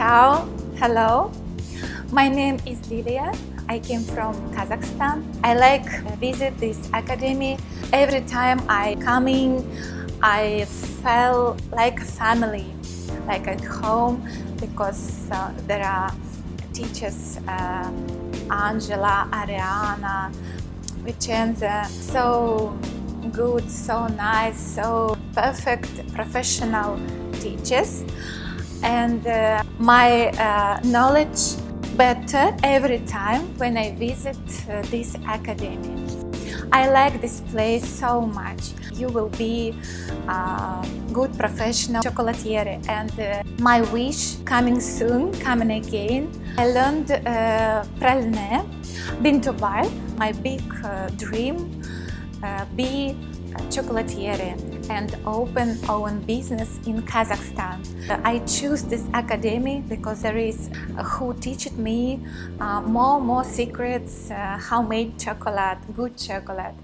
Ciao, hello. My name is Lilia. I came from Kazakhstan. I like visit this academy. Every time I coming, I feel like family, like at home, because uh, there are teachers, uh, Angela, Ariana, Vicenza, so good, so nice, so perfect professional teachers. And uh, my uh, knowledge better every time when I visit uh, this academy. I like this place so much. You will be a good professional chocolatier and uh, my wish coming soon, coming again. I learned uh, praline, been my big uh, dream, uh, be a chocolatier and open own business in Kazakhstan. I choose this academy because there is uh, who teach me uh, more more secrets, uh, how made chocolate, good chocolate.